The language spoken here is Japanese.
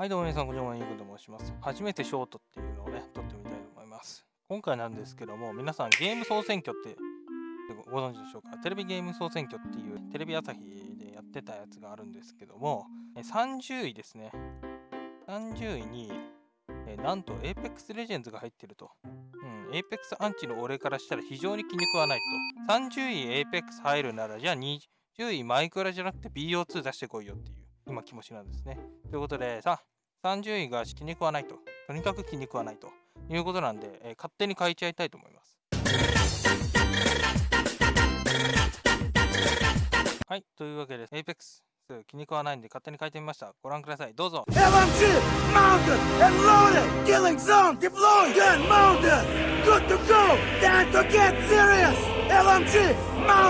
はい、どうも皆さん、こんにちは。ゆうくと申します。初めてショートっていうのをね、撮ってみたいと思います。今回なんですけども、皆さん、ゲーム総選挙ってご存知でしょうか？テレビゲーム総選挙っていうテレビ朝日でやってたやつがあるんですけども、30位ですね。30位に、えなんと Apex Legends が入ってると。うん、Apex アンチの俺からしたら非常に気に食わないと。30位 Apex 入るなら、じゃあ20位マイクラじゃなくて BO2 出してこいよっていう。今気持ちなんですね。ということで、さ、30位が気に食わないと。とにかく気に食わないということなんで、えー勝手に書いちゃいたいと思います。はい、というわけで、Apex 気に食わないんで勝手に書いてみました。ご覧ください。どうぞ。!LMG!Mountain!LMG!